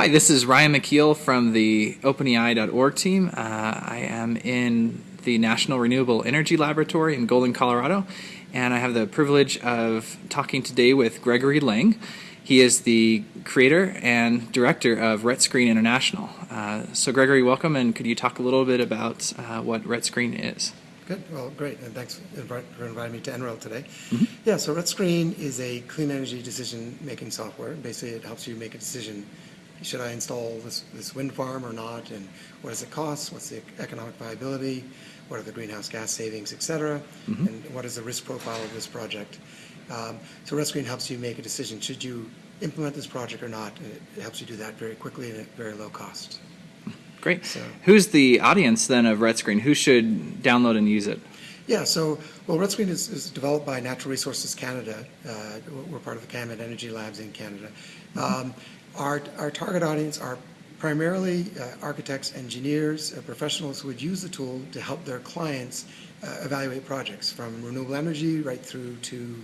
Hi, this is Ryan McKeel from the OpenEI.org team. Uh, I am in the National Renewable Energy Laboratory in Golden, Colorado, and I have the privilege of talking today with Gregory Leng. He is the creator and director of RETScreen International. Uh, so, Gregory, welcome, and could you talk a little bit about uh, what RETScreen is? Good. Well, great. And thanks for inviting me to NREL today. Mm -hmm. Yeah, so RETScreen is a clean energy decision-making software. Basically, it helps you make a decision should I install this, this wind farm or not, and what does it cost, what's the economic viability, what are the greenhouse gas savings, et cetera, -hmm. and what is the risk profile of this project. Um, so RETScreen helps you make a decision, should you implement this project or not, and it helps you do that very quickly and at very low cost. Great. So, Who's the audience then of RETScreen? Who should download and use it? Yeah, so, well, RETScreen is, is developed by Natural Resources Canada. Uh, we're part of the CanmetENERGY Labs in Canada. Mm -hmm. um, our, our target audience are primarily uh, architects, engineers, uh, professionals who would use the tool to help their clients uh, evaluate projects from renewable energy right through to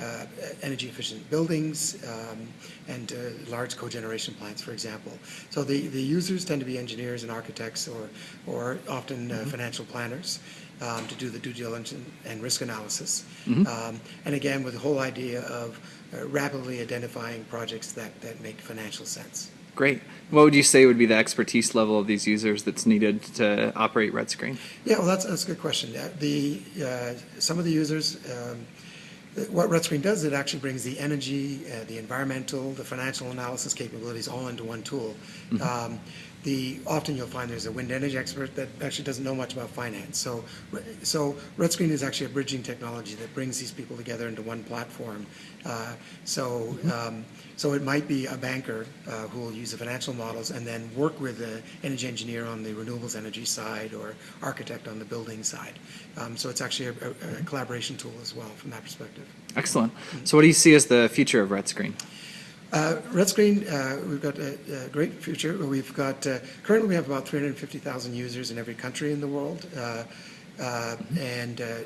uh, energy efficient buildings um, and uh, large cogeneration plants, for example. So the, the users tend to be engineers and architects or, or often mm -hmm. financial planners. Um, to do the due diligence and risk analysis. Mm -hmm. um, and again, with the whole idea of uh, rapidly identifying projects that, that make financial sense. Great. What would you say would be the expertise level of these users that's needed to operate RETScreen? Yeah, well, that's, that's a good question. The, uh, some of the users, um, what RETScreen does, it actually brings the energy, uh, the environmental, the financial analysis capabilities all into one tool. Mm -hmm. um, the often you'll find there's a wind energy expert that actually doesn't know much about finance. So, so RETScreen is actually a bridging technology that brings these people together into one platform. Uh, so, um, so it might be a banker uh, who will use the financial models and then work with the energy engineer on the renewables energy side or architect on the building side. Um, so it's actually a, a, a, collaboration tool as well from that perspective. Excellent. So what do you see as the future of RETScreen? Uh, RETScreen, uh, we've got a, a, great future. We've got, uh, currently we have about 350,000 users in every country in the world. Uh, and uh,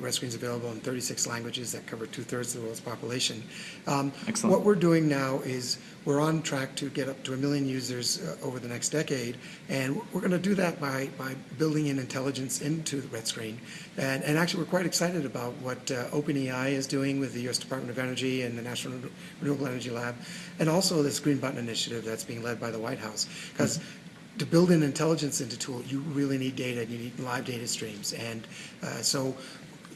RETScreen is available in 36 languages that cover two-thirds of the world's population. Um, Excellent. What we're doing now is we're on track to get up to a million users uh, over the next decade, and we're going to do that by, by building in intelligence into RETScreen. And, and actually, we're quite excited about what uh, OpenEI is doing with the U.S. Department of Energy and the National Renewable Energy Lab, and also this Green Button initiative that's being led by the White House. Because mm -hmm to build an intelligence into tool, you really need data. You need live data streams, and uh, so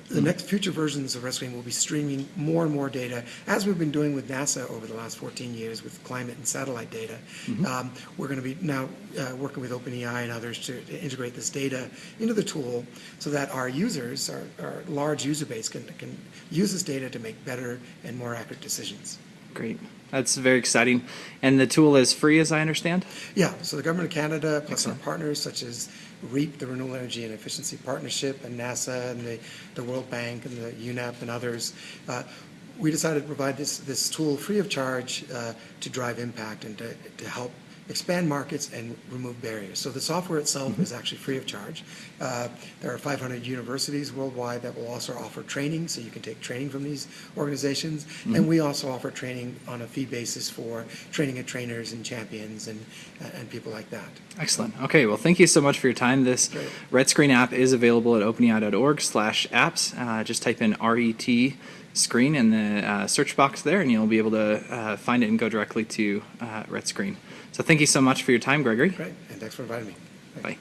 the next future versions of RETScreen will be streaming more and more data, as we've been doing with NASA over the last 14 years with climate and satellite data. Mm -hmm. um, we're going to be now uh, working with OpenEI and others to, to, integrate this data into the tool so that our users, our, our large user base, can, can use this data to make better and more accurate decisions. Great. That's very exciting. And the tool is free, as I understand? Yeah. So the Government of Canada, plus Excellent. our partners such as REEEP, the Renewable Energy and Efficiency Partnership, and NASA, and the, the World Bank, and the UNEP, and others, uh, we decided to provide this, this tool free of charge uh, to drive impact and to, to help expand markets and remove barriers. So the software itself mm -hmm. is actually free of charge. Uh, there are 500 universities worldwide that will also offer training, so you can take training from these organizations. Mm -hmm. And we also offer training on a fee basis for training of trainers and champions and, uh, and people like that. Excellent. Okay, well, thank you so much for your time. This Great. Screen app is available at openei.org slash apps. Uh, just type in RET screen in the uh, search box there, and you'll be able to uh, find it and go directly to uh, RETScreen. So thank you so much for your time, Gregory. Great, and thanks for inviting me. Bye.